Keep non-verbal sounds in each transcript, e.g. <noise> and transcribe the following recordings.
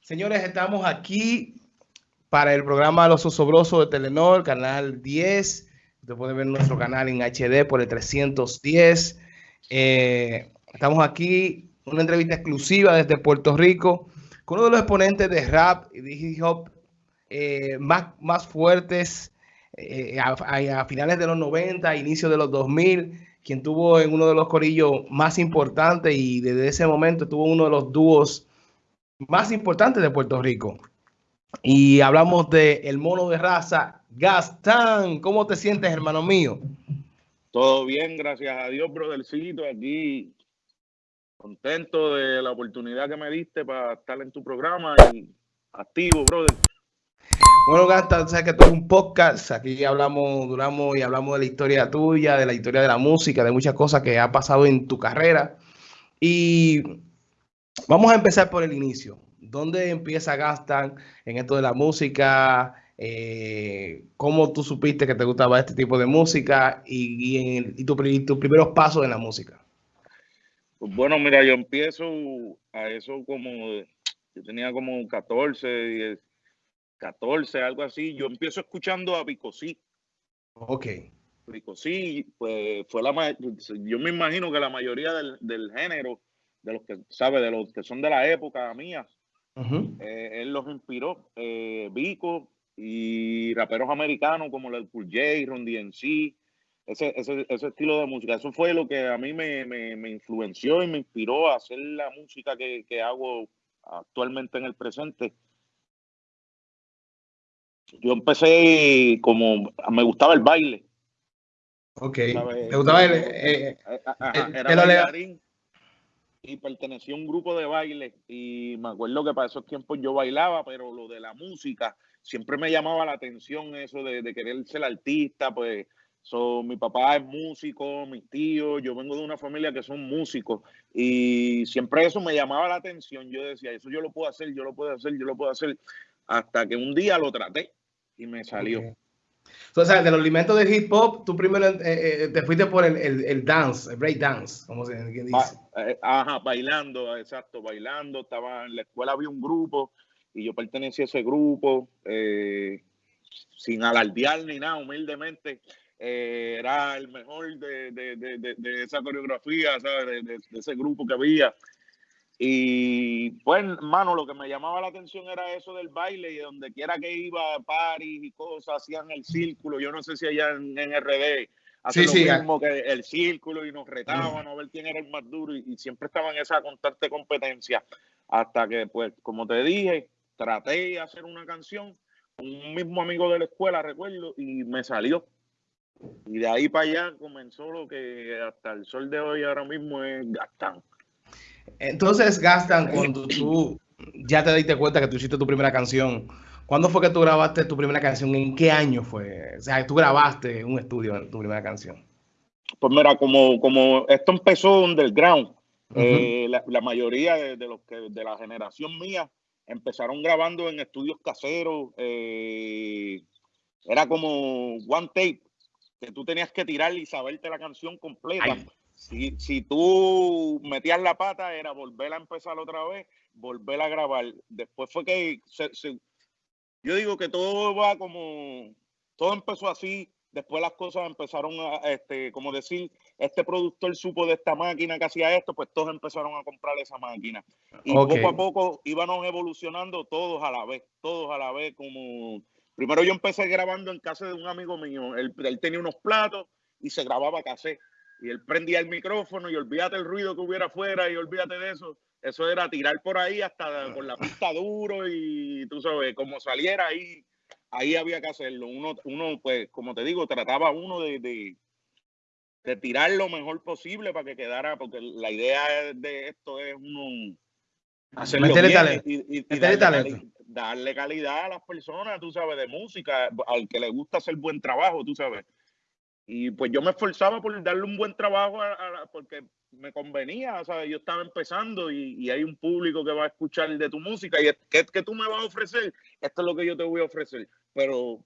Señores, estamos aquí para el programa Los Osobrosos de Telenor, canal 10. Usted puede ver nuestro canal en HD por el 310. Eh, estamos aquí, una entrevista exclusiva desde Puerto Rico con uno de los exponentes de rap y de hip hop eh, más, más fuertes eh, a, finales de los 90, inicio de los 2000, quien tuvo en uno de los corillos más importantes y desde ese momento tuvo uno de los dúos más importantes de Puerto Rico. Y hablamos de el mono de raza, Gastán. ¿Cómo te sientes, hermano mío? Todo bien, gracias a Dios, brothercito. Aquí contento de la oportunidad que me diste para estar en tu programa y activo, brother. Bueno, Gastán, sabes que esto es un podcast. Aquí hablamos, duramos y hablamos de la historia tuya, de la historia de la música, de muchas cosas que ha pasado en tu carrera. Y vamos a empezar por el inicio. ¿Dónde empieza Gastan en esto de la música? Eh, ¿Cómo tú supiste que te gustaba este tipo de música y, tu, tus primeros pasos en la música? Pues bueno, mira, yo empiezo a eso como, yo tenía como 14, 10, 14, algo así. Yo empiezo escuchando a Picosí. Ok. Picosí, pues fue la yo me imagino que la mayoría del, del género, de los que, sabe, de los que son de la época mía, Uh -huh. eh, él los inspiró, eh, Vico y raperos americanos como el Cool J, Ron DMC, ese, ese, ese, estilo de música. Eso fue lo que a mí me, me, me influenció y me inspiró a hacer la música que, que, hago actualmente en el presente. Yo empecé como, me gustaba el baile. Ok, ¿me gustaba el, eh, Ajá, era bailarín y pertenecía a un grupo de baile y me acuerdo que para esos tiempos yo bailaba, pero lo de la música siempre me llamaba la atención eso de, de querer ser artista, pues so, mi papá es músico, mis tíos, yo vengo de una familia que son músicos y siempre eso me llamaba la atención, yo decía, eso yo lo puedo hacer, yo lo puedo hacer, yo lo puedo hacer, hasta que un día lo traté y me salió. Okay. O sea, de los alimentos de hip hop, tú primero eh, eh, te fuiste por el, el, el, dance, el break dance, como se dice. Eh, ajá, bailando, exacto, bailando. Estaba en la escuela, había un grupo y yo pertenecía a ese grupo, sin alardear ni nada, humildemente. Era el mejor de, de, de, de esa coreografía, ¿sabes? de ese grupo que había. Y pues, mano, lo que me llamaba la atención era eso del baile y donde quiera que iba, París y cosas, hacían el círculo. Yo no sé si allá en, en RD hacen sí, lo sí, mismo que el círculo y nos retaban a ver quién era el más duro y, y siempre estaba en esa constante competencia. Hasta que, pues, como te dije, traté de hacer una canción con un mismo amigo de la escuela, recuerdo, y me salió. Y de ahí para allá comenzó lo que hasta el sol de hoy ahora mismo es Gastán. Entonces, Gastan, cuando tú ya te diste cuenta que tú hiciste tu primera canción, ¿cuándo fue que tú grabaste tu primera canción? ¿En qué año fue? O sea, tú grabaste un estudio en tu primera canción. Pues mira, como, como esto empezó underground, uh -huh. eh, la, la, mayoría de, de, los que de la generación mía empezaron grabando en estudios caseros. Eh, era como one tape, que tú tenías que tirar y saberte la canción completa. Ay. Si, si tú metías la pata, era volver a empezar otra vez, volver a grabar. Después fue que se, se, yo digo que todo va como, todo empezó así, después las cosas empezaron a, este, como decir, este productor supo de esta máquina que hacía esto, pues todos empezaron a comprar esa máquina. Y okay. poco a poco íbamos evolucionando todos a la vez, todos a la vez, como, primero yo empecé grabando en casa de un amigo mío, él, él tenía unos platos y se grababa cassette y él prendía el micrófono y olvídate el ruido que hubiera afuera y olvídate de eso. Eso era tirar por ahí hasta con la pista duro y tú sabes, como saliera ahí, ahí había que hacerlo. Uno, uno pues, como te digo, trataba uno de, de, de tirar lo mejor posible para que quedara, porque la idea de esto es uno hacerlo bien talento. y, y, y darle, cali darle calidad a las personas, tú sabes, de música, al que le gusta hacer buen trabajo, tú sabes. Y pues yo me esforzaba por darle un buen trabajo porque me convenía, ¿sabes? Yo estaba empezando y, y, hay un público que va a escuchar de tu música y ¿qué, ¿qué, tú me vas a ofrecer? Esto es lo que yo te voy a ofrecer. Pero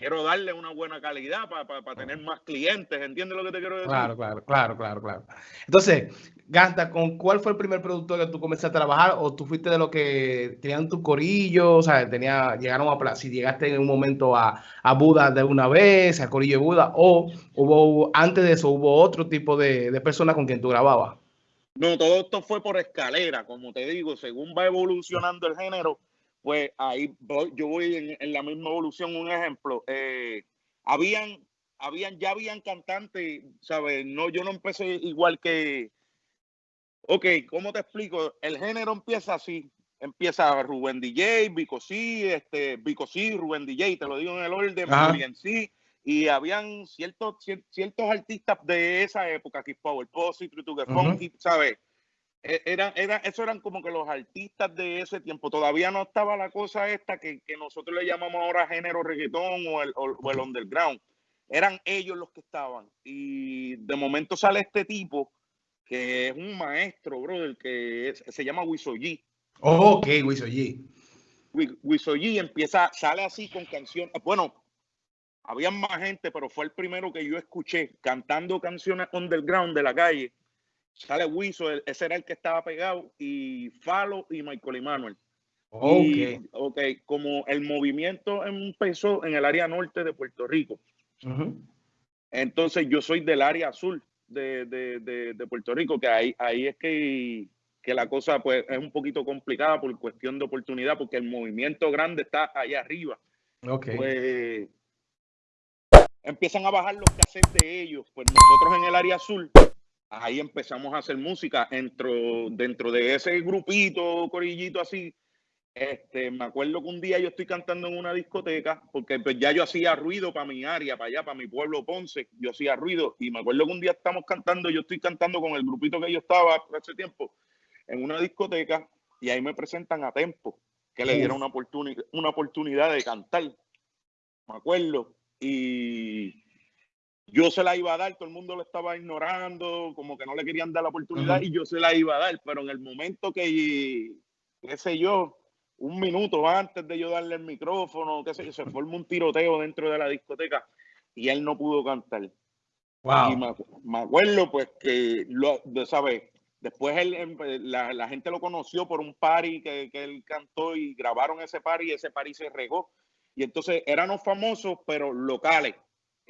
quiero darle una buena calidad para tener más clientes. ¿Entiendes lo que te quiero decir? Claro, claro, claro, claro, claro. Entonces, Ganta, ¿con cuál fue el primer producto que tú comenzaste a trabajar? ¿O tú fuiste de lo que tenían tus corillos? O sea, tenía, llegaron a, si llegaste en un momento a, a Buda de una vez, a Corillo de Buda, o hubo, antes de eso, hubo otro tipo de, de personas con quien tú grababas? No, todo esto fue por escalera, como te digo, según va evolucionando el género, pues ahí yo voy en, la misma evolución. Un ejemplo, eh, habían, habían, ya habían cantantes, ¿sabes? No, yo no empecé igual que, ok, ¿cómo te explico? El género empieza así, empieza Rubén DJ, Vico C, este, Vico C, Rubén DJ, te lo digo en el orden, en sí, y habían ciertos, ciertos artistas de esa época, Keep Power Posse, True to Funky, ¿sabes? E, era, era, eso eran como que los artistas de ese tiempo. Todavía no estaba la cosa esta que, nosotros le llamamos ahora género reggaetón o el, o, el, underground. Eran ellos los que estaban. Y de momento sale este tipo que es un maestro, brother, que se llama Wisoyi. Oh, ok, Wisoyi. Wisoyi empieza, sale así con canciones. Bueno, había más gente, pero fue el primero que yo escuché cantando canciones underground de la calle sale Wiso, ese era el que estaba pegado, y Falo y Michael Emanuel. Ok. ok, como el movimiento empezó en el área norte de Puerto Rico. Entonces yo soy del área azul de, de, de, Puerto Rico, que ahí, ahí es que, que, la cosa pues, es un poquito complicada por cuestión de oportunidad, porque el movimiento grande está allá arriba. Ok. Pues empiezan a bajar los cassettes de ellos. Pues nosotros en el área azul ahí empezamos a hacer música dentro, dentro de ese grupito, corillito así. Este, me acuerdo que un día yo estoy cantando en una discoteca, porque pues ya yo hacía ruido para mi área, para allá, para mi pueblo Ponce, yo hacía ruido. Y me acuerdo que un día estamos cantando, yo estoy cantando con el grupito que yo estaba hace tiempo, en una discoteca, y ahí me presentan a Tempo, que le dieron una, oportunidad una oportunidad de cantar. Me acuerdo. Y yo se la iba a dar, todo el mundo lo estaba ignorando, como que no le querían dar la oportunidad y yo se la iba a dar, pero en el momento que, qué sé yo, un minuto antes de yo darle el micrófono, qué sé yo, se formó un tiroteo dentro de la discoteca y él no pudo cantar. Wow. Y me, acuerdo pues que, lo, ¿sabes? Después él, la, la, gente lo conoció por un party que, que él cantó y grabaron ese party y ese party se regó. Y entonces éramos famosos, pero locales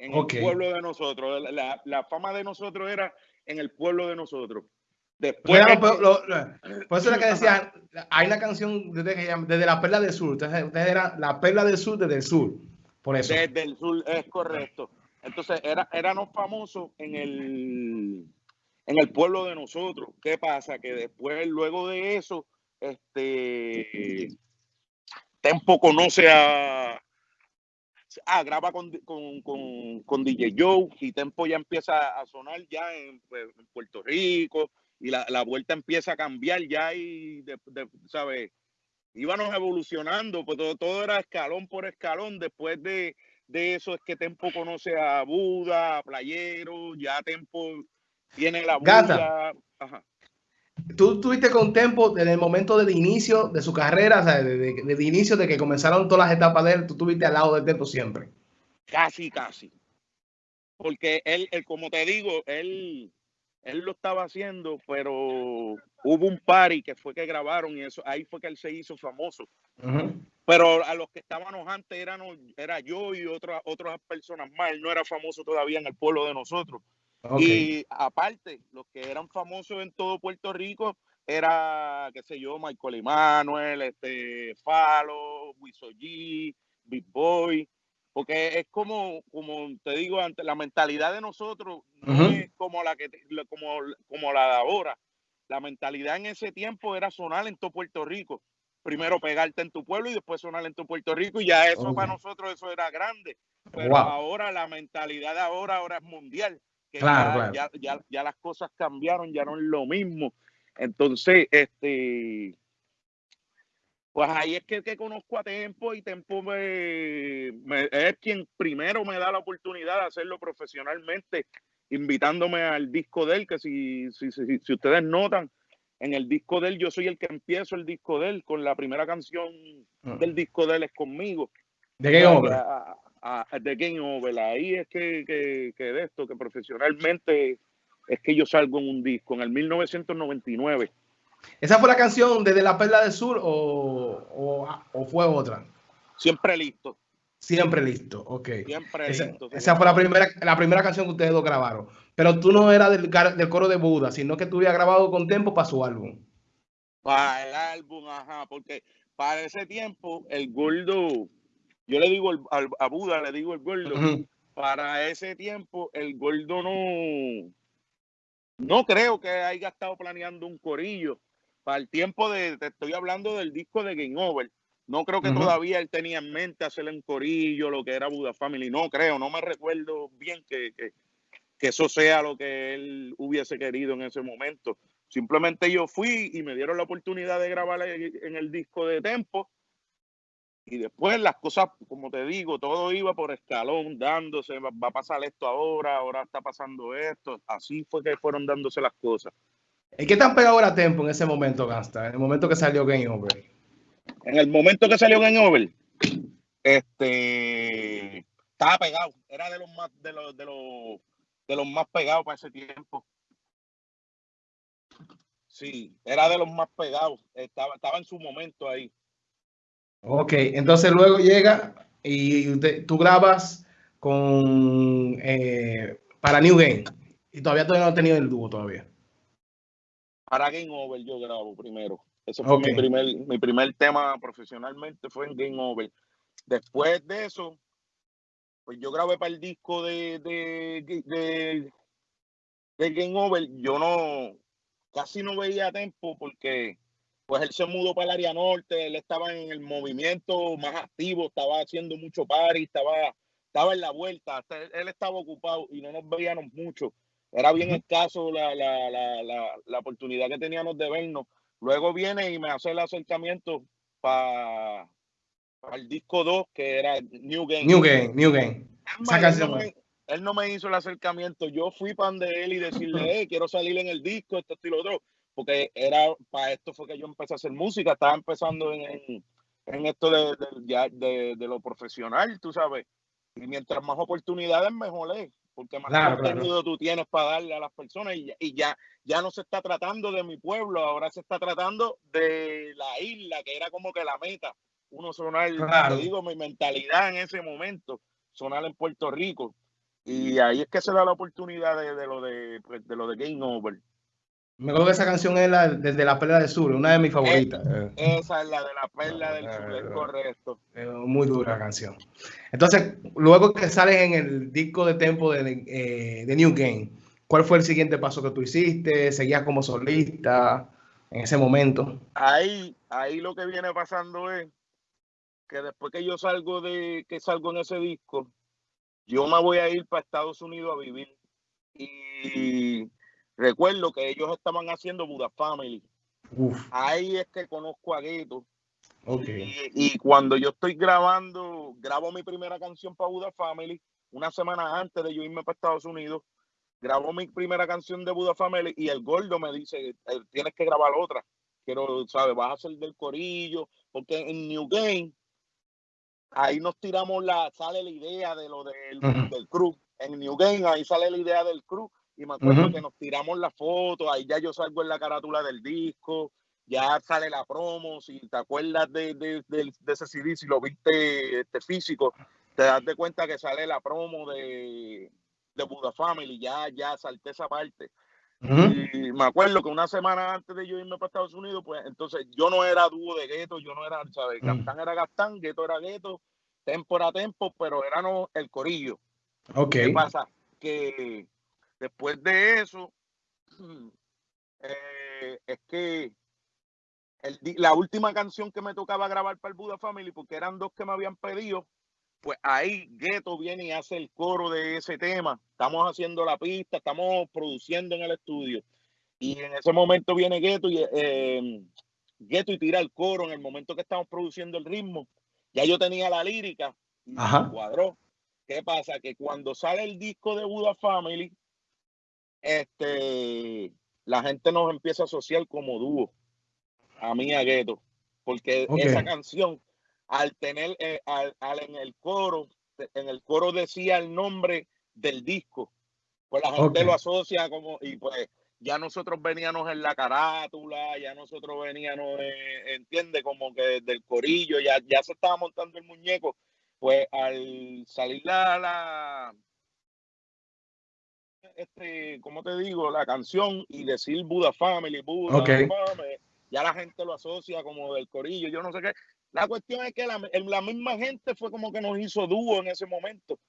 en el pueblo de nosotros. La, fama de nosotros era en el pueblo de nosotros. Después, por eso era que decían, hay una canción desde, desde la Perla del Sur. Ustedes, ustedes eran la Perla del Sur desde el sur. Por eso. Desde el sur, es correcto. Entonces, era, éramos famosos en el, en el pueblo de nosotros. ¿Qué pasa? Que después, luego de eso, este Tempo conoce a, ah, graba con, con, con, con, DJ Joe y Tempo ya empieza a sonar ya en, pues, Puerto Rico y la, la, vuelta empieza a cambiar ya y, de, ¿sabes? Íbamos evolucionando, pues todo, todo, era escalón por escalón. Después de, de, eso es que Tempo conoce a Buda, a Playero, ya Tempo tiene la Buda. Ajá tú estuviste con Tempo desde el momento del inicio de su carrera, o sea, desde, el inicio de que comenzaron todas las etapas de él, tú estuviste al lado de Tempo siempre. Casi, casi. Porque él, como te digo, él, él lo estaba haciendo, pero hubo un party que fue que grabaron y eso ahí fue que él se hizo famoso. Pero a los que estábamos antes eran, era yo y otras otras personas más. Él no era famoso todavía en el pueblo de nosotros. Y aparte, los que eran famosos en todo Puerto Rico era, qué sé yo, Michael Emanuel, este, Falo, Wisoji, Big Boy, porque es como, como te digo antes, la mentalidad de nosotros no es como la que como, como la de ahora. La mentalidad en ese tiempo era sonar en todo Puerto Rico. Primero pegarte en tu pueblo y después sonar en tu Puerto Rico y ya eso para nosotros eso era grande. Pero ahora la mentalidad de ahora ahora es mundial claro, ya, Ya, ya, las cosas cambiaron, ya no es lo mismo. Entonces, este, pues ahí es que, que conozco a Tempo y Tempo me, es quien primero me da la oportunidad de hacerlo profesionalmente, invitándome al disco de él, que si, si, si, si ustedes notan, en el disco de él yo soy el que empiezo el disco de él, con la primera canción ah. del disco de él es conmigo. ¿De qué obra? De Game Over. Ahí es que, que, de esto, que profesionalmente es que yo salgo en un disco, en el 1999. ¿Esa fue la canción desde La Perla del Sur o, o, fue otra? Siempre listo. Siempre listo, ok. Siempre esa, listo. Esa fue la primera, la primera canción que ustedes dos grabaron. Pero tú no eras del, del coro de Buda, sino que tú habías grabado con tiempo para su álbum. Para el álbum, ajá, porque para ese tiempo el gordo, yo le digo a Buda, le digo el gordo, para ese tiempo el gordo no, no creo que haya estado planeando un corillo. Para el tiempo de, te estoy hablando del disco de Game Over. No creo que todavía él tenía en mente hacerle un corillo, lo que era Buda Family. No creo, no me recuerdo bien que, que, que eso sea lo que él hubiese querido en ese momento. Simplemente yo fui y me dieron la oportunidad de grabar en el disco de Tempo. Y después las cosas, como te digo, todo iba por escalón, dándose, va, a pasar esto ahora, ahora está pasando esto. Así fue que fueron dándose las cosas. ¿Y qué tan pegado era Tempo en ese momento, Gasta? En el momento que salió Game Over. En el momento que salió Game Over, este estaba pegado. Era de los más, de los, de los, de los más pegados para ese tiempo. Sí, era de los más pegados. Estaba, estaba en su momento ahí. Ok, entonces luego llega y tú grabas con eh, para New Game. Y todavía, todavía no he tenido el dúo todavía. Para Game Over yo grabo primero. Ese fue mi, primer, mi primer tema profesionalmente, fue en Game Over. Después de eso, pues yo grabé para el disco de, de, de, de Game Over. Yo no, casi no veía tiempo porque pues él se mudó para el área norte, él estaba en el movimiento más activo, estaba haciendo mucho party, estaba, estaba en la vuelta, él, estaba ocupado y no nos veíamos mucho. Era bien escaso la, la, la, la, oportunidad que teníamos de vernos. Luego viene y me hace el acercamiento para el disco 2, que era New Game. New Game, New Game. él, no me, hizo el acercamiento. Yo fui para de él y decirle, quiero salir en el disco, esto, y lo otro porque era para esto fue que yo empecé a hacer música, estaba empezando en, en, esto de, de, de, lo profesional, tú sabes. Y mientras más oportunidades, mejor es, porque más contenido tú tienes para darle a las personas y, y, ya, ya no se está tratando de mi pueblo, ahora se está tratando de la isla, que era como que la meta. Uno sonar, te digo, mi mentalidad en ese momento, sonar en Puerto Rico. Y ahí es que se da la oportunidad de, de lo de, pues, de lo de Game Over. Me acuerdo que esa canción es la desde la Perla del Sur, una de mis favoritas. esa es la de la Perla del Sur, es correcto. muy dura canción. Entonces, luego que sales en el disco de tempo de, eh, de, New Game, ¿cuál fue el siguiente paso que tú hiciste? ¿Seguías como solista en ese momento? Ahí, ahí lo que viene pasando es que después que yo salgo de, que salgo en ese disco, yo me voy a ir para Estados Unidos a vivir. Y Recuerdo que ellos estaban haciendo Buda Family. Ahí es que conozco a Gueto. Y, cuando yo estoy grabando, grabo mi primera canción para Buda Family, una semana antes de yo irme para Estados Unidos, grabo mi primera canción de Buda Family y el gordo me dice, eh, tienes que grabar otra. Quiero, ¿sabes? Vas a hacer del corillo, porque en New Game, ahí nos tiramos la, sale la idea de lo del, del crew. En New Game, ahí sale la idea del crew y me acuerdo que nos tiramos la foto, ahí ya yo salgo en la carátula del disco, ya sale la promo, si te acuerdas de, de, de, ese CD, si lo viste este, físico, te das de cuenta que sale la promo de, de Buda Family, ya, ya salté esa parte. Y me acuerdo que una semana antes de yo irme para Estados Unidos, pues entonces yo no era dúo de gueto, yo no era, ¿sabes? Gastán era Gastán, gueto era gueto, tempo era tempo, pero era no el corillo. Ok. ¿Qué pasa? Que Después de eso, <clears throat> eh, es que la última canción que me tocaba grabar para el Buda Family, porque eran dos que me habían pedido, pues ahí Gueto viene y hace el coro de ese tema. Estamos haciendo la pista, estamos produciendo en el estudio. Y en ese momento viene Gueto y, eh, y tira el coro en el momento que estamos produciendo el ritmo. Ya yo tenía la lírica y cuadró. ¿Qué pasa? Que cuando sale el disco de Buda Family, este, la gente nos empieza a asociar como dúo, a mí a Gueto, porque esa canción, al tener, eh, al, en el coro, en el coro decía el nombre del disco. Pues la gente lo asocia como, y pues ya nosotros veníamos en la carátula, ya nosotros veníamos, eh, entiende, como que del corillo, ya, ya se estaba montando el muñeco. Pues al salir la, la este, ¿cómo te digo? La canción y decir Buda Family, Buda Family, ya la gente lo asocia como del corillo, yo no sé qué. La cuestión es que la, la misma gente fue como que nos hizo dúo en ese momento.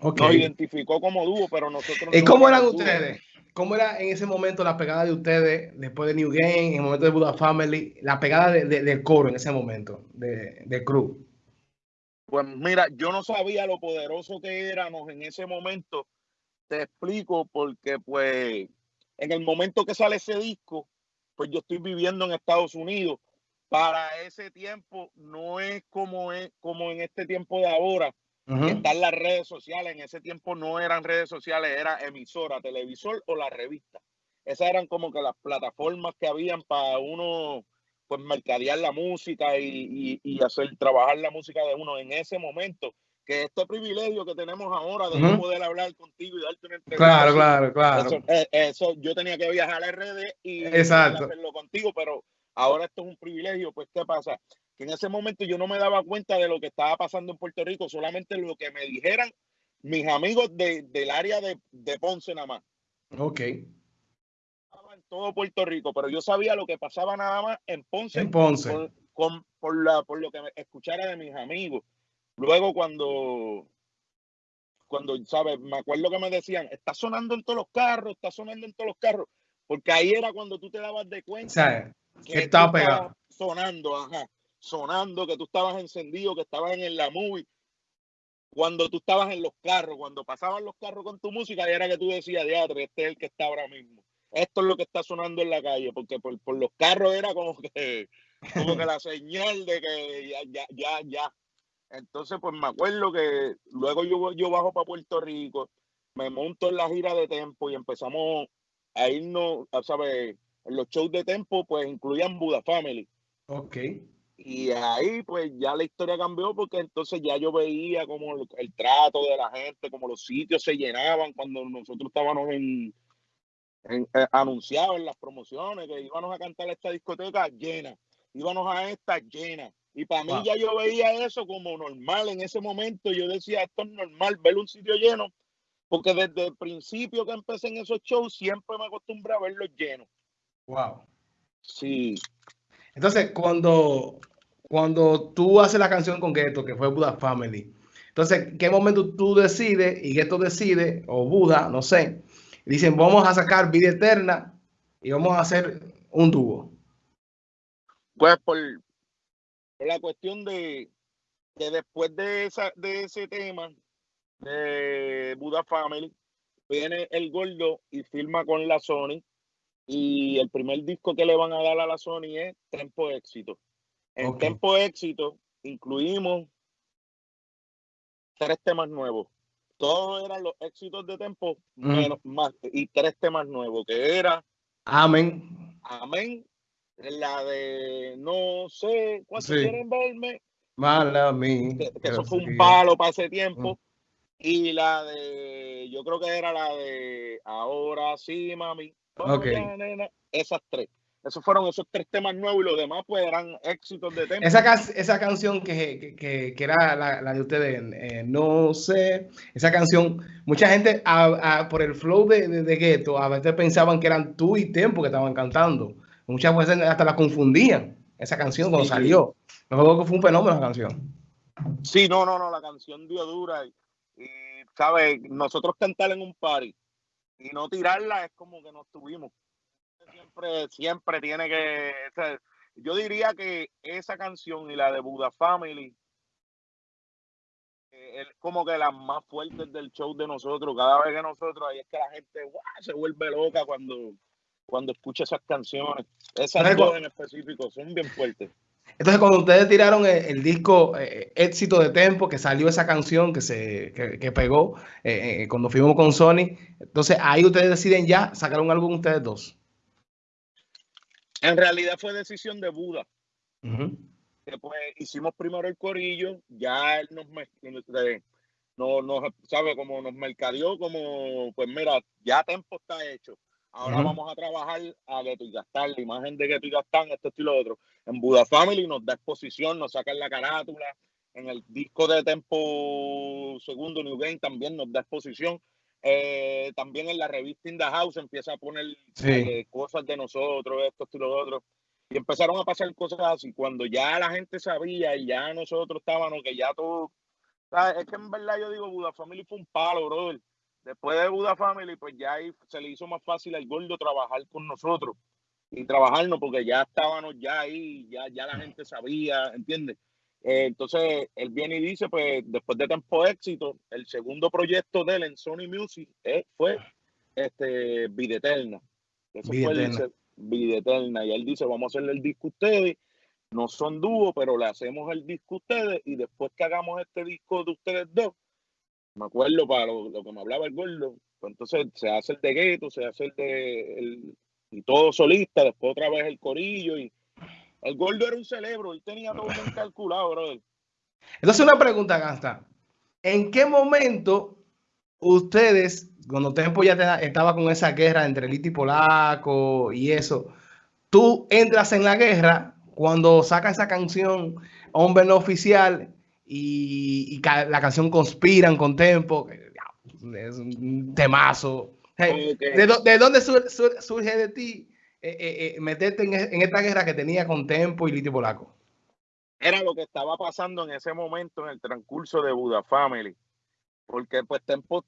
Nos identificó como dúo, pero nosotros... ¿Y cómo eran ustedes? ¿Cómo era en ese momento la pegada de ustedes después de New Game, en el momento de Buda Family, la pegada de, del coro en ese momento, de, de crew? Pues mira, yo no sabía lo poderoso que éramos en ese momento. Te explico porque pues en el momento que sale ese disco, pues yo estoy viviendo en Estados Unidos. Para ese tiempo no es como es como en este tiempo de ahora, están las redes sociales. En ese tiempo no eran redes sociales, era emisora, televisor o la revista. Esas eran como que las plataformas que habían para uno pues mercadear la música y, hacer trabajar la música de uno en ese momento que este privilegio que tenemos ahora de poder hablar contigo y darte una entrevista. Claro, claro, claro. Eh, eso, yo tenía que viajar a RD y hacerlo contigo, pero ahora esto es un privilegio, pues ¿qué pasa? Que en ese momento yo no me daba cuenta de lo que estaba pasando en Puerto Rico, solamente lo que me dijeran mis amigos del área de, Ponce nada más. Ok. En todo Puerto Rico, pero yo sabía lo que pasaba nada más en Ponce. En Ponce. Con, por, la, por lo que me escuchara de mis amigos. Luego cuando, cuando, ¿sabes? Me acuerdo que me decían, está sonando en todos los carros, está sonando en todos los carros, porque ahí era cuando tú te dabas de cuenta que estaba pegado. Sonando, ajá, sonando, que tú estabas encendido, que estabas en la movie. Cuando tú estabas en los carros, cuando pasaban los carros con tu música, era que tú decías, diatre, este es el que está ahora mismo. Esto es lo que está sonando en la calle, porque por, por los carros era como que, como que la señal de que ya, ya, ya, ya, entonces, pues me acuerdo que luego yo, yo bajo para Puerto Rico, me monto en la gira de Tempo y empezamos a irnos, ¿sabes? Los shows de Tempo, pues incluían Buda Family. Ok. Y ahí, pues ya la historia cambió porque entonces ya yo veía como el, trato de la gente, como los sitios se llenaban cuando nosotros estábamos en, en eh, anunciados en las promociones que íbamos a cantar esta discoteca llena, íbamos a esta llena y para mí ya yo veía eso como normal en ese momento. Yo decía, esto es normal, ver un sitio lleno, porque desde el principio que empecé en esos shows siempre me acostumbré a verlos llenos. Wow. Sí. Entonces, cuando, cuando tú haces la canción con Ghetto, que fue Buda Family, entonces, ¿qué momento tú decides y Ghetto decide, o Buda, no sé, dicen, vamos a sacar Vida Eterna y vamos a hacer un dúo? Pues por, la cuestión de que después de, esa, de ese tema de Buda Family, viene el gordo y firma con la Sony. Y el primer disco que le van a dar a la Sony es Tempo Éxito. En Tempo Éxito incluimos tres temas nuevos. Todos eran los éxitos de Tempo, menos más, y tres temas nuevos, que era Amén. Amén, la de no sé cuánto quieren verme. Mala mí. Que, eso fue un palo para ese tiempo. Mm. Y la de, yo creo que era la de Ahora sí, mami. esas tres. Esos fueron esos tres temas nuevos y los demás pues eran éxitos de temas. Esa, esa canción que, que, que era la, la, de ustedes, eh, no sé, esa canción, mucha gente por el flow de, de, de Ghetto a veces pensaban que eran tú y Tempo que estaban cantando. Muchas veces hasta la confundían esa canción cuando salió. No que fue un fenómeno la canción. Sí, no, no, no, la canción dio dura. Y, ¿sabes? Nosotros cantar en un party y no tirarla es como que nos tuvimos. Siempre, siempre tiene que. yo diría que esa canción y la de Buda Family eh, es como que las más fuertes del show de nosotros. Cada vez que nosotros, ahí es que la gente se vuelve loca cuando, cuando escucha esas canciones. Esas dos en específico son bien fuertes. Entonces, cuando ustedes tiraron el, disco eh, Éxito de Tempo, que salió esa canción que se que, pegó eh, eh, cuando fuimos con Sony, entonces ahí ustedes deciden ya sacar un álbum ustedes dos. En realidad fue decisión de Buda. Después hicimos primero el corillo, ya él nos no, no, sabe, como nos mercadeó, como, pues mira, ya Tempo está hecho. Ahora vamos a trabajar a Geto y Gastar, la imagen de Geto y Gastar, esto, y lo otro. En Buda Family nos da exposición, nos sacan la carátula. En el disco de Tempo segundo New Game también nos da exposición. Eh, también en la revista In the House empieza a poner eh, cosas de nosotros, esto y lo otro. Y empezaron a pasar cosas así. Cuando ya la gente sabía y ya nosotros estábamos, que ya todo. Es que en verdad yo digo, Buda Family fue un palo, brother. Después de Buda Family, pues ya ahí se le hizo más fácil al gordo trabajar con nosotros y trabajarnos porque ya estábamos ya ahí, ya, ya la gente sabía, ¿entiendes? Eh, entonces, él viene y dice, pues, después de Tempo Éxito, el segundo proyecto de él en Sony Music eh, fue este, Vida Eterna. Ese fue el Vida Eterna. Y él dice, vamos a hacerle el disco a ustedes. No son dúo, pero le hacemos el disco a ustedes y después que hagamos este disco de ustedes dos, me acuerdo para lo, que me hablaba el gordo, pues entonces se hace el de gueto, se hace el de y todo solista, después otra vez el corillo y el gordo era un cerebro, él tenía todo bien calculado, brother. Entonces una pregunta, Gasta. ¿En qué momento ustedes, cuando Tempo ya estaba con esa guerra entre Lito y Polaco y eso, tú entras en la guerra cuando saca esa canción Hombre no oficial y, la canción Conspiran con Tempo, es un temazo. ¿de, dónde surge, de ti eh, eh, eh, meterte en, esta guerra que tenía con Tempo y Litio Polaco? Era lo que estaba pasando en ese momento en el transcurso de Buda Family. Porque pues Tempo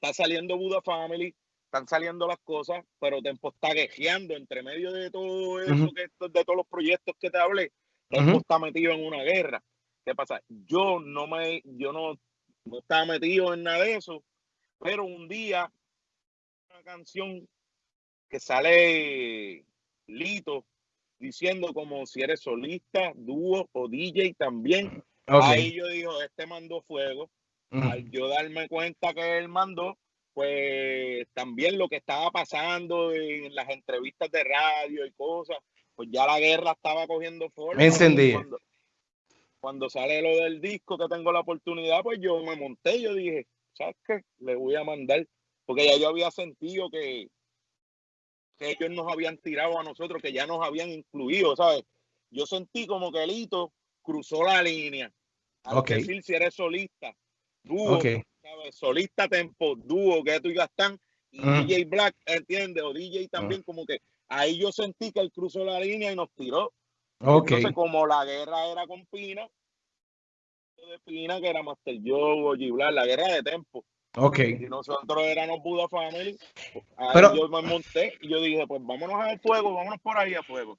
está saliendo Buda Family, están saliendo las cosas, pero Tempo está quejeando entre medio de todo eso, que, de todos los proyectos que te hablé. Tempo está metido en una guerra. ¿Qué pasa? Yo no me, yo no, no estaba metido en nada de eso, pero un día una canción que sale Lito diciendo como si eres solista, dúo o DJ también. Ahí yo digo, este mandó fuego. Al yo darme cuenta que él mandó, pues también lo que estaba pasando en las entrevistas de radio y cosas, pues ya la guerra estaba cogiendo forma. Me encendí cuando sale lo del disco que tengo la oportunidad, pues yo me monté, yo dije, ¿sabes qué? Le voy a mandar, porque ya yo había sentido que, que ellos nos habían tirado a nosotros, que ya nos habían incluido, ¿sabes? Yo sentí como que el cruzó la línea. Al decir si eres solista, dúo, ¿sabes? Solista tempo, dúo, que tú y Gastán, y DJ Black, ¿entiendes? O DJ también, como que ahí yo sentí que él cruzó la línea y nos tiró. Entonces, como la guerra era con Pina, de Pina, que era Master Joe, Giblar, la guerra de tempo. Ok. Y nosotros éramos Buda Family. Ahí yo me monté y yo dije, pues vámonos al fuego, vámonos por ahí a fuego.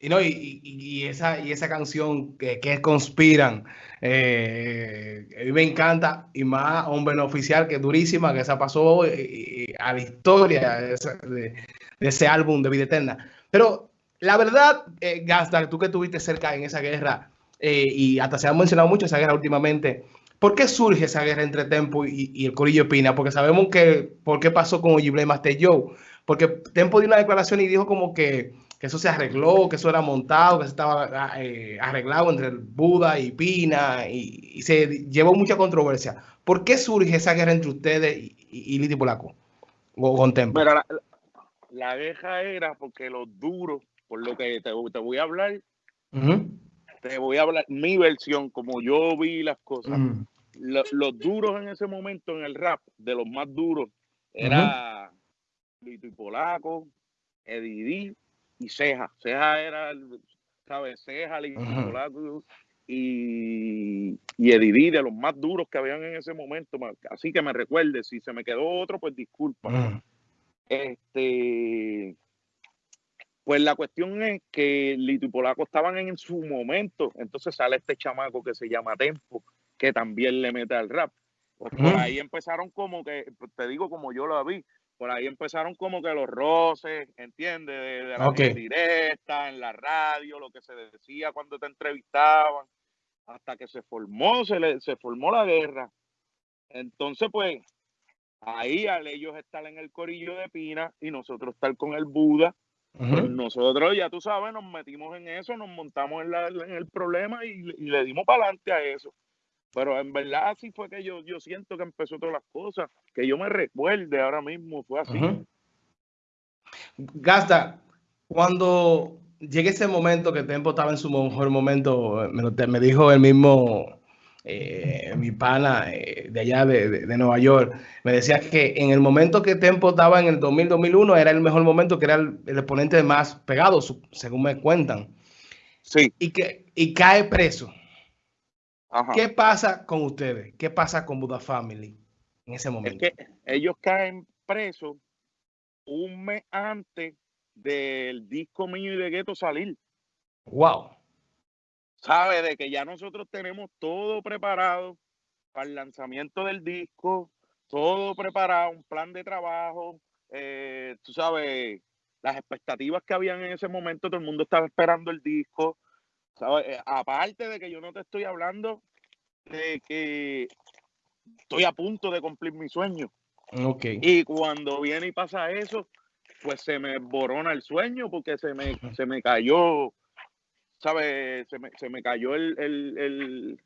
Y, no, y, y, esa, y esa canción que, que conspiran, eh, a mí me encanta, y más Hombre Oficial, que es durísima, que esa pasó eh, a la historia de, de, ese álbum de Vida Eterna. Pero la verdad, eh, tú que estuviste cerca en esa guerra eh, y hasta se ha mencionado mucho esa guerra últimamente, ¿por qué surge esa guerra entre Tempo y, el Corillo Pina? Porque sabemos que, ¿por qué pasó con Ojible Master Joe? Porque Tempo dio una declaración y dijo como que, eso se arregló, que eso era montado, que se estaba ah, eh, arreglado entre el Buda y Pina y, se llevó mucha controversia. ¿Por qué surge esa guerra entre ustedes y, y, Liti Polaco? O con Tempo. la, la guerra era porque los duros por lo que te, voy a hablar, te voy a hablar mi versión, como yo vi las cosas. los duros en ese momento en el rap, de los más duros, era Lito y Polaco, Eddie y Ceja. Ceja era, ¿sabes? Ceja, Lito y Polaco y, y Eddie de los más duros que habían en ese momento. Así que me recuerde, si se me quedó otro, pues disculpa. Este pues la cuestión es que Lito y Polaco estaban en su momento, entonces sale este chamaco que se llama Tempo, que también le mete al rap. Pues por ahí empezaron como que, te digo como yo lo vi, por ahí empezaron como que los roces, ¿entiendes? De, la directa, en la radio, lo que se decía cuando te entrevistaban, hasta que se formó, se, le, se formó la guerra. Entonces, pues, ahí al ellos estar en el corillo de Pina y nosotros estar con el Buda, pues nosotros, ya tú sabes, nos metimos en eso, nos montamos en, el problema y, le dimos para adelante a eso. Pero en verdad así fue que yo, yo siento que empezó todas las cosas, que yo me recuerde ahora mismo, fue así. Gasta, cuando llegue ese momento que Tempo estaba en su mejor momento, me, me dijo el mismo eh, mi pana eh, de allá de, Nueva York, me decía que en el momento que Tempo estaba en el 2000-2001 era el mejor momento, que era el, exponente más pegado, según me cuentan. Sí. Y, que, y cae preso. ¿Qué pasa con ustedes? ¿Qué pasa con Buda Family en ese momento? Es que ellos caen presos un mes antes del disco mío y de Gueto salir. Wow. Sabe de que ya nosotros tenemos todo preparado para el lanzamiento del disco, todo preparado, un plan de trabajo, eh, tú sabes, las expectativas que habían en ese momento, todo el mundo estaba esperando el disco. Eh, aparte de que yo no te estoy hablando de que estoy a punto de cumplir mi sueño. Okay. Y cuando viene y pasa eso, pues se me borona el sueño porque se me, se me cayó, ¿sabes? Se me, se me cayó el,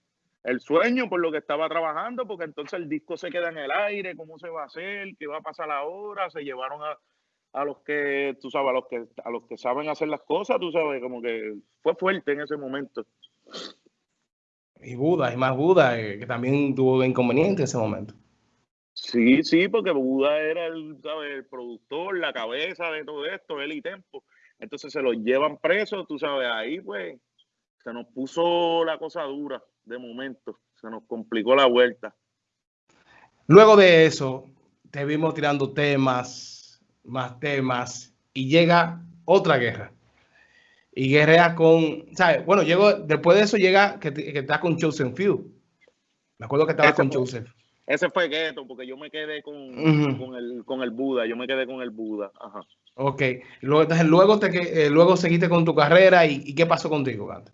el, sueño por lo que estaba trabajando, porque entonces el disco se queda en el aire, cómo se va a hacer, qué va a pasar ahora, se llevaron a, a los que, tú sabes, a los que, a los que saben hacer las cosas, tú sabes, como que fue fuerte en ese momento. Y Buda, y más Buda, eh, que también tuvo inconveniente en ese momento. Sí, sí, porque Buda era el, el productor, la cabeza de todo esto, él y Tempo. Entonces se los llevan presos, tú sabes, ahí pues se nos puso la cosa dura de momento, se nos complicó la vuelta. Luego de eso, te vimos tirando temas, más temas y llega otra guerra. Y guerrea con, ¿sabes? Bueno, llegó, después de eso llega que, que está con Joseph Few. Me acuerdo que estaba con Joseph. Ese fue Gueto, porque yo me quedé con, con, el, con el Buda, yo me quedé con el Buda. Ajá. Ok, luego, entonces, luego, te, eh, luego seguiste con tu carrera y, qué pasó contigo, Gato?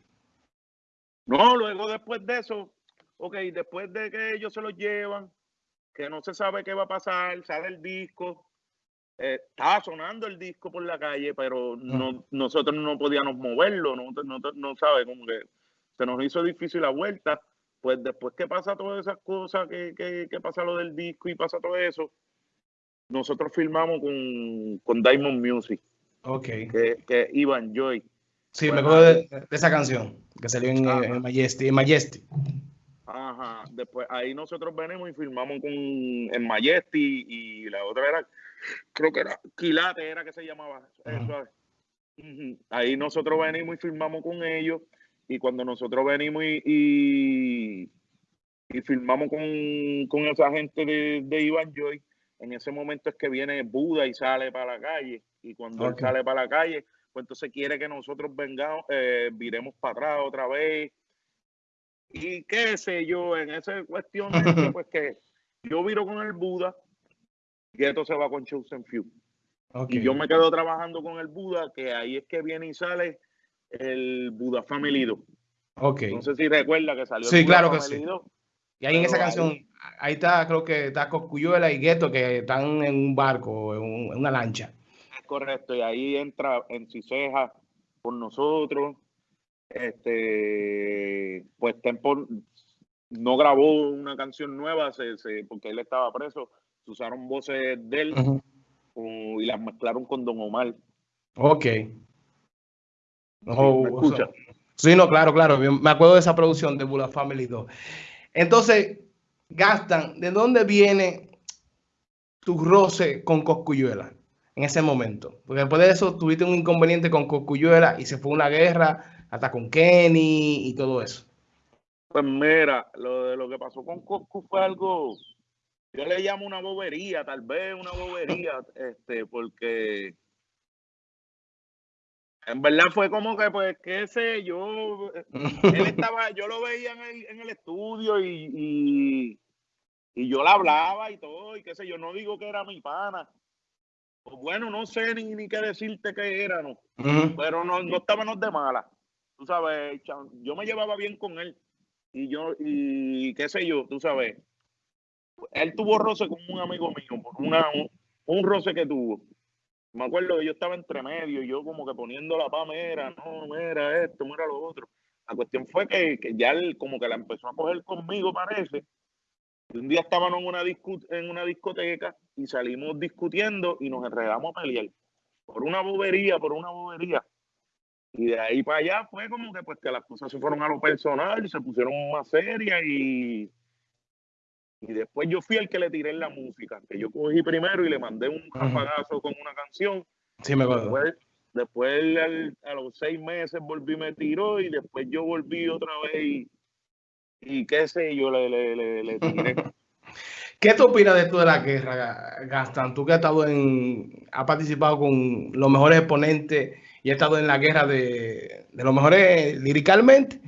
No, luego después de eso, ok, después de que ellos se lo llevan, que no se sabe qué va a pasar, sale el disco, eh, estaba sonando el disco por la calle, pero no, nosotros no podíamos moverlo, no, no, no sabe, como que se nos hizo difícil la vuelta. Pues después que pasa todas esas cosas, que, que, pasa lo del disco y pasa todo eso, nosotros filmamos con, con Diamond Music. Ok. Que, que Ivan Joy. Sí, me acuerdo de, esa canción que salió en, en Majesty. En Majesty. Ajá. Después ahí nosotros venimos y filmamos con en Majesty y la otra era creo que era Quilate, era que se llamaba. Ahí nosotros venimos y firmamos con ellos. Y cuando nosotros venimos y, y, firmamos con, con, esa gente de, de Iván Joy, en ese momento es que viene Buda y sale para la calle. Y cuando él sale para la calle, pues entonces quiere que nosotros vengamos, eh, viremos para atrás otra vez. Y qué sé yo, en esa cuestión, <laughs> pues que yo viro con el Buda, esto se va con Chosen Few. Y yo me quedo trabajando con el Buda, que ahí es que viene y sale el Buda Family 2. Okay. No sé si recuerda que salió. Sí, claro que sí. Y ahí en esa canción, ahí, está, creo que está Coscuyuela y Gueto que están en un barco, en, una lancha. Correcto, y ahí entra en Ciseja por nosotros. Este, pues Tempo no grabó una canción nueva porque él estaba preso usaron voces de él y las mezclaron con Don Omar. Ok. Oh, escucha? sí, no, claro, claro. Me acuerdo de esa producción de Bula Family 2. Entonces, Gastan, ¿de dónde viene tu roce con Coscuyuela en ese momento? Porque después de eso tuviste un inconveniente con Coscuyuela y se fue una guerra hasta con Kenny y todo eso. Pues mira, lo de lo que pasó con Coscu fue algo yo le llamo una bobería, tal vez una bobería, este, porque en verdad fue como que, pues, qué sé yo, él estaba, yo lo veía en el, en el estudio y, y, yo le hablaba y todo, y qué sé yo, no digo que era mi pana. Pues bueno, no sé ni, ni qué decirte que era, ¿no? Pero no, no estábamos de mala. Tú sabes, yo me llevaba bien con él. Y yo, y qué sé yo, tú sabes, él tuvo roce con un amigo mío, por una, un, roce que tuvo. Me acuerdo que yo estaba entre medio, yo como que poniendo la pamera, no, mira esto, mira lo otro. La cuestión fue que, ya él como que la empezó a coger conmigo, parece. Y un día estábamos en una, en una discoteca y salimos discutiendo y nos enredamos a pelear. Por una bobería, por una bobería. Y de ahí para allá fue como que pues que las cosas se fueron a lo personal y se pusieron más serias y, y después yo fui el que le tiré la música, que yo cogí primero y le mandé un rapagazo con una canción. Sí, me acuerdo. Después, a los seis meses volví me tiró y después yo volví otra vez y, qué sé yo, le, le, le, tiré. <laughs> ¿Qué tú opinas de esto de la guerra, Gastan? Tú que has estado en, has participado con los mejores exponentes y has estado en la guerra de, de los mejores liricalmente.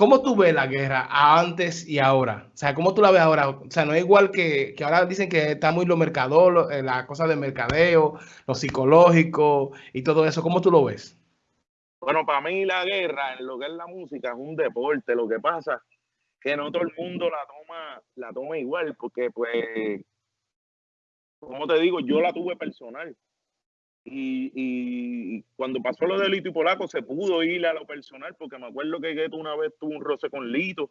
¿Cómo tú ves la guerra antes y ahora? O sea, ¿cómo tú la ves ahora? O sea, no es igual que, que ahora dicen que está muy lo mercador, eh, la cosa de mercadeo, lo psicológico y todo eso. ¿Cómo tú lo ves? Bueno, para mí la guerra en lo que es la música es un deporte. Lo que pasa que no todo el mundo la toma, la toma igual, porque pues, como te digo, yo la tuve personal. Y, cuando pasó lo de Lito y Polaco se pudo ir a lo personal, porque me acuerdo que Gueto una vez tuvo un roce con Lito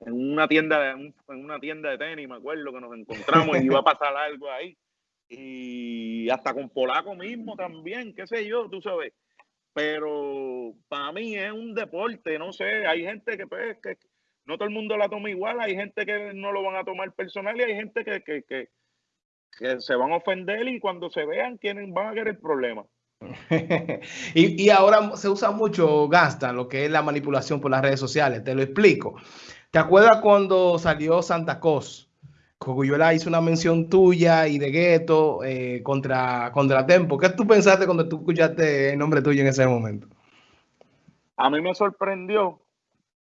en una tienda de, en una tienda de tenis, me acuerdo que nos encontramos y iba a pasar algo ahí. Y hasta con Polaco mismo también, qué sé yo, tú sabes. Pero para mí es un deporte, no sé, hay gente que, pues, que no todo el mundo la toma igual, hay gente que no lo van a tomar personal y hay gente que, que que se van a ofender y cuando se vean quieren, van a querer problemas. <laughs> y, y, ahora se usa mucho, gasta lo que es la manipulación por las redes sociales. Te lo explico. ¿Te acuerdas cuando salió Santa Cos? Coguyuela hizo una mención tuya y de Gueto eh, contra, contra Tempo. ¿Qué tú pensaste cuando tú escuchaste el nombre tuyo en ese momento? A mí me sorprendió,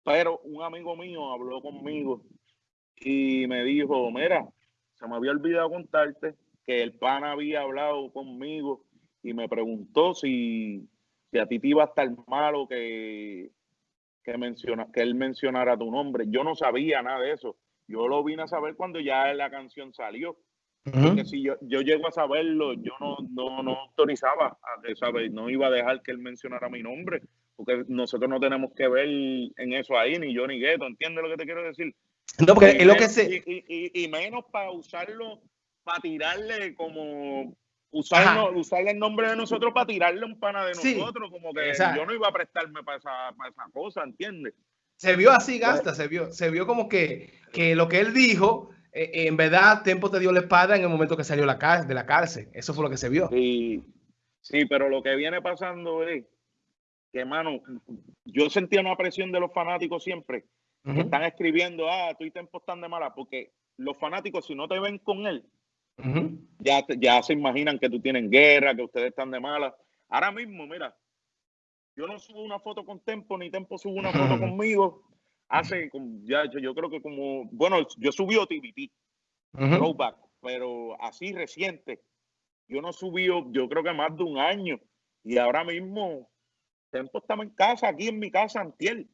pero un amigo mío habló conmigo y me dijo, mira, se me había olvidado contarte que el pan había hablado conmigo y me preguntó si, a ti te iba a estar malo que, que, menciona, que él mencionara tu nombre. Yo no sabía nada de eso. Yo lo vine a saber cuando ya la canción salió. Porque si yo, yo llego a saberlo, yo no, no, no autorizaba, a ¿sabes? no iba a dejar que él mencionara mi nombre, porque nosotros no tenemos que ver en eso ahí, ni yo ni Gueto, ¿entiendes lo que te quiero decir? No, porque y es lo que se... Y, menos para usarlo, para tirarle como... Usarlo, usarle el nombre de nosotros para tirarle un pana de nosotros, como que yo no iba a prestarme para esa, para esa cosa, ¿entiendes? Se vio así, Gasta, se vio, se vio como que, que lo que él dijo, eh, en verdad, Tempo te dio la espada en el momento que salió la de la cárcel. Eso fue lo que se vio. Sí, sí, pero lo que viene pasando es que, mano, yo sentía una presión de los fanáticos siempre están escribiendo, ah, tú y Tempo están de mala, porque los fanáticos, si no te ven con él, ya, ya se imaginan que tú tienes guerra, que ustedes están de mala. Ahora mismo, mira, yo no subo una foto con Tempo, ni Tempo sube una foto <laughs> conmigo. Hace, ya yo, creo que como, bueno, yo subí OTVT, throwback, pero así reciente. Yo no subí, yo creo que más de un año. Y ahora mismo, Tempo estaba en casa, aquí en mi casa, Antiel.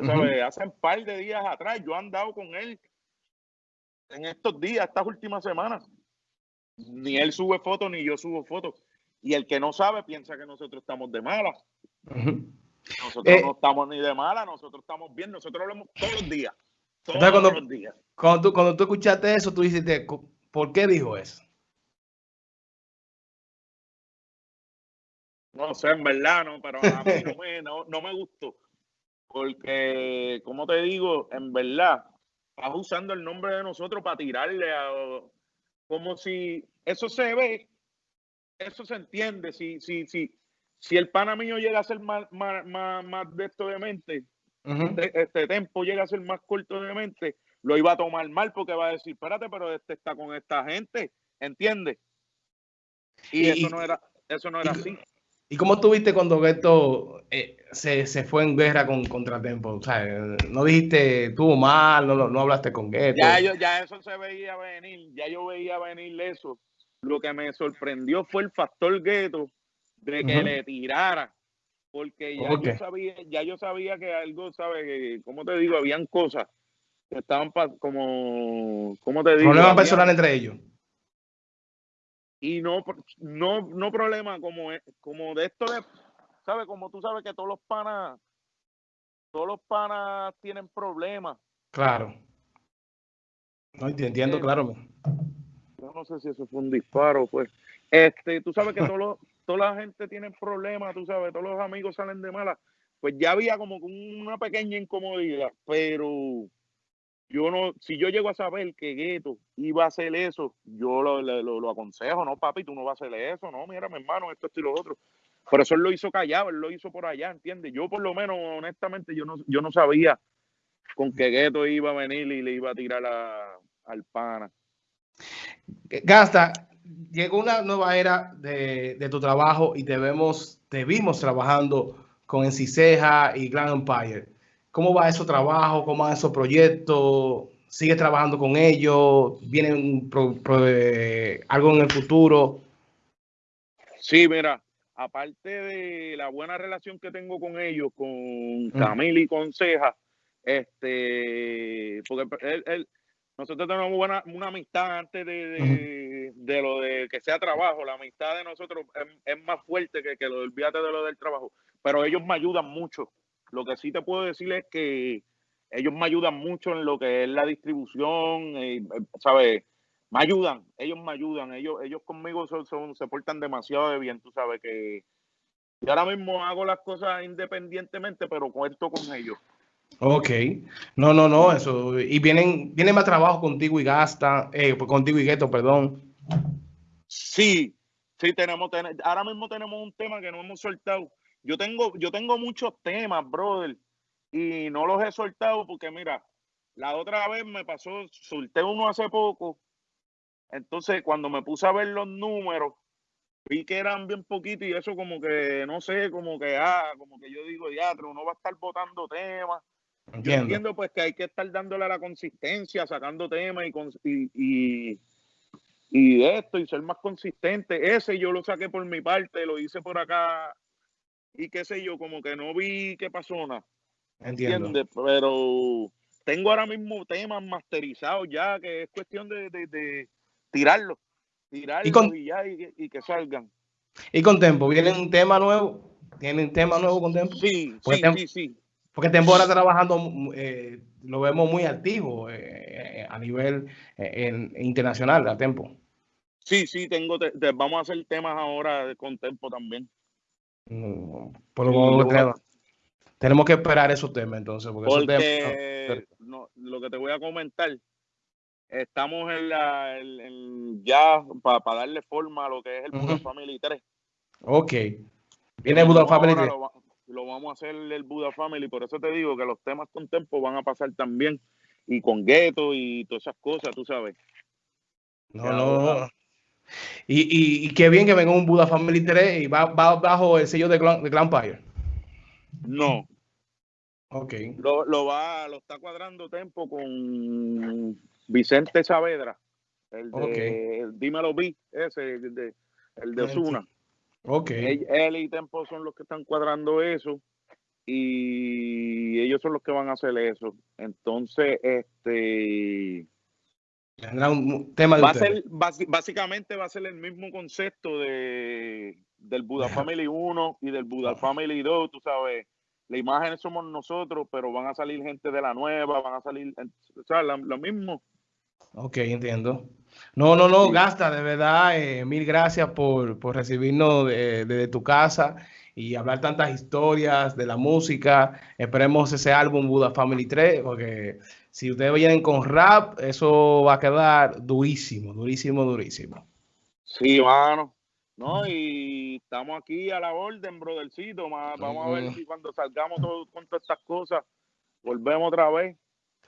Hace un par de días atrás yo he andado con él en estos días, estas últimas semanas. Ni él sube fotos ni yo subo fotos. Y el que no sabe piensa que nosotros estamos de mala. Nosotros eh, no estamos ni de mala, nosotros estamos bien, nosotros hablamos todos los días. Todos cuando, los días. Cuando tú, cuando tú escuchaste eso, tú dijiste, ¿por qué dijo eso? No sé, en verdad, no, pero a mí no me, no me gustó. Porque, como te digo, en verdad, estás usando el nombre de nosotros para tirarle a. Como si eso se ve, eso se entiende. Si, si, si, si el pana mío llega a ser más, más, más, de esto de mente, este tiempo llega a ser más corto de mente, lo iba a tomar mal porque va a decir, espérate, pero este está con esta gente, ¿entiendes? Y, eso no era, eso no era así. ¿Y cómo tuviste cuando Gueto eh, se, fue en guerra con Contratempo? O sea, no dijiste, tuvo mal, no, no hablaste con Gueto. Ya, ya eso se veía venir, ya yo veía venir eso. Lo que me sorprendió fue el factor Gueto de que le tirara. Porque ya, yo sabía, ya yo sabía que algo, ¿sabes? Como te digo, habían cosas que estaban como, ¿cómo te digo? Problemas personales entre ellos y no, no, no problema como, como de esto de, ¿sabes? Como tú sabes que todos los panas, todos los panas tienen problemas. Claro. No entiendo, claro. Yo no sé si eso fue un disparo, pues. Este, tú sabes que todo toda la gente tiene problemas, tú sabes, todos los amigos salen de mala. Pues ya había como una pequeña incomodidad, pero yo no, si yo llego a saber que Gueto iba a hacer eso, yo lo, lo, aconsejo, no, papi, tú no vas a hacer eso, no, mira, mi hermano, esto, esto y lo otro. Por eso él lo hizo callado, él lo hizo por allá, ¿entiendes? Yo por lo menos, honestamente, yo no, yo no sabía con que Gueto iba a venir y le iba a tirar al pana. Gasta, llegó una nueva era de, de, tu trabajo y te vemos, te vimos trabajando con Enciseja y Grand Empire. ¿Cómo va ese trabajo? ¿Cómo van esos proyectos? ¿Sigues trabajando con ellos? ¿Viene eh, algo en el futuro? Sí, mira, aparte de la buena relación que tengo con ellos, con Camila y con Ceja, este, porque él, nosotros tenemos buena, una amistad antes de, de, lo de que sea trabajo. La amistad de nosotros es, más fuerte que, que lo del de lo del trabajo. Pero ellos me ayudan mucho lo que sí te puedo decir es que ellos me ayudan mucho en lo que es la distribución, eh, ¿sabes? Me ayudan, ellos me ayudan, ellos, ellos conmigo son, se portan demasiado de bien, tú sabes que yo ahora mismo hago las cosas independientemente, pero cuento con ellos. Ok, no, no, no, eso, y vienen, vienen más trabajo contigo y gasta, eh, pues, contigo y Gueto, perdón. Sí, sí, tenemos, ahora mismo tenemos un tema que no hemos soltado, yo tengo, yo tengo muchos temas, brother, y no los he soltado porque, mira, la otra vez me pasó, solté uno hace poco. Entonces, cuando me puse a ver los números, vi que eran bien poquitos y eso como que, no sé, como que, ah, como que yo digo, teatro, uno va a estar botando temas. Entiendo. Yo entiendo pues que hay que estar dándole a la consistencia, sacando temas y, y, y, de esto y ser más consistente. Ese yo lo saqué por mi parte, lo hice por acá y qué sé yo, como que no vi qué pasó nada. Entiendo. Pero tengo ahora mismo temas masterizados ya, que es cuestión de, de, de tirarlos, tirarlos y, ya y, que salgan. ¿Y con Tempo? ¿Viene un tema nuevo? ¿Tienen tema nuevo con Tempo? Sí, sí, sí, sí. Porque Tempo ahora trabajando, eh, lo vemos muy activo eh, a nivel eh, internacional, a Tempo. Sí, sí, tengo, vamos a hacer temas ahora con Tempo también. Por lo tenemos, tenemos, que esperar esos temas entonces. Porque, lo que te voy a comentar, estamos en la ya para darle forma a lo que es el Buda Family 3. Ok. Viene el Buda Family 3. Lo, vamos a hacer el Buda Family, por eso te digo que los temas con tiempo van a pasar también. Y con Gueto y todas esas cosas, tú sabes. No, no, y, y, qué bien que venga un Buda Family 3 y va, bajo el sello de Grand, de No. Ok. Lo, lo, va, lo está cuadrando Tempo con Vicente Saavedra. El de Dímelo Vi, ese, el de, el de Osuna. Ok. Él, y Tempo son los que están cuadrando eso y ellos son los que van a hacer eso. Entonces, este un tema va a ser, básicamente va a ser el mismo concepto de, del Buda Family 1 y del Buda Family 2, tú sabes. La imagen somos nosotros, pero van a salir gente de la nueva, van a salir, o sea, lo, mismo. Ok, entiendo. No, no, no, Gasta, de verdad, eh, mil gracias por, por recibirnos desde de, tu casa y hablar tantas historias de la música. Esperemos ese álbum Buda Family 3, porque si ustedes vienen con rap, eso va a quedar durísimo, durísimo, durísimo. Sí, mano. No, y estamos aquí a la orden, brothercito. Vamos a ver si cuando salgamos con todas estas cosas, volvemos otra vez.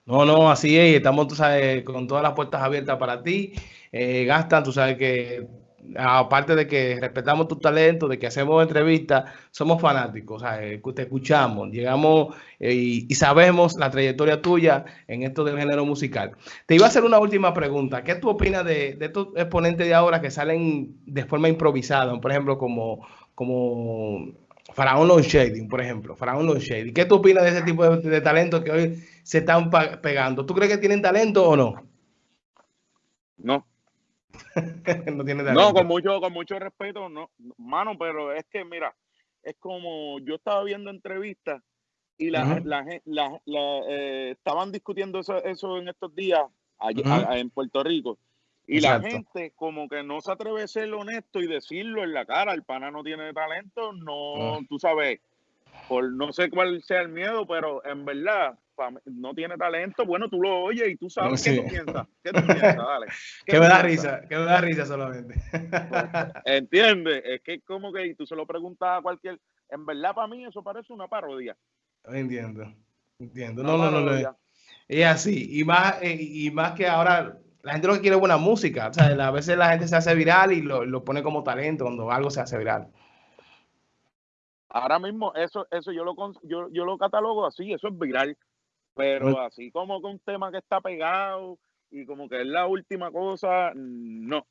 No, no, así es. Estamos, tú sabes, con todas las puertas abiertas para ti. Eh, Gastan, tú sabes que aparte de que respetamos tu talento, de que hacemos entrevistas, somos fanáticos, o sea, eh, te escuchamos, llegamos eh, y, sabemos la trayectoria tuya en esto del género musical. Te iba a hacer una última pregunta. ¿Qué tú opinas de, estos exponentes de ahora que salen de forma improvisada? Por ejemplo, como, como Faraón Long Shading, por ejemplo, Faraón Long Shading. ¿Qué tú opinas de ese tipo de, de talentos que hoy se están pegando? ¿Tú crees que tienen talento o no? No. <laughs> no con mucho, con mucho respeto, no, mano, pero es que mira, es como yo estaba viendo entrevistas Y la, la, eh, estaban discutiendo eso, eso en estos días en Puerto Rico. Y la gente como que no se atreve a ser honesto y decirlo en la cara, el pana no tiene talento, no, ah. tú sabes, por no sé cuál sea el miedo, pero en verdad no tiene talento, bueno, tú lo oyes y tú sabes qué tú piensas. ¿Qué tú piensas? Dale. <laughs> que me da risa, que me da risa solamente. ¿Entiendes? Es que como que tú se lo preguntas a cualquier... En verdad para mí eso parece una parodia. Entiendo, entiendo. no, no, no, no. Es así. Y más, eh, y más que ahora la gente lo que quiere es buena música. O sea, a veces la gente se hace viral y lo, pone como talento cuando algo se hace viral. Ahora mismo, eso, eso yo lo yo, yo lo catalogo así, eso es viral. Pero así como con un tema que está pegado y como que es la última cosa, no.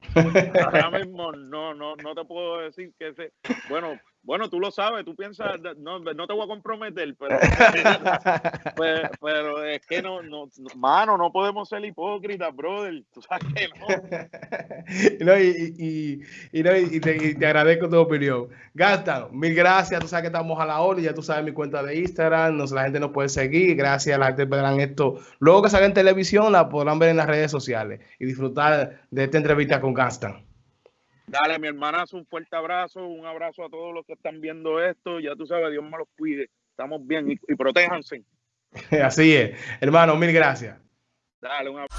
<laughs> Ahora mismo no, no, no te puedo decir que ese, bueno, bueno, tú lo sabes, tú piensas, no, no te voy a comprometer, pero, <laughs> pues, pero, es que no, no, mano, no podemos ser hipócritas, brother. Tú sabes que no. <laughs> no y, y, no, y, te, agradezco tu opinión. Gasta, mil gracias. Tú sabes que estamos a la hora, ya tú sabes mi cuenta de Instagram, no, la gente nos puede seguir. Gracias, la gente verán esto. Luego que salga en televisión, la podrán ver en las redes sociales y disfrutar de esta entrevista con Gaston. Dale, mi hermanazo, un fuerte abrazo, un abrazo a todos los que están viendo esto. Ya tú sabes, Dios me los cuide. Estamos bien y, protéjanse. <laughs> Así es. Hermano, mil gracias. Dale, un abrazo.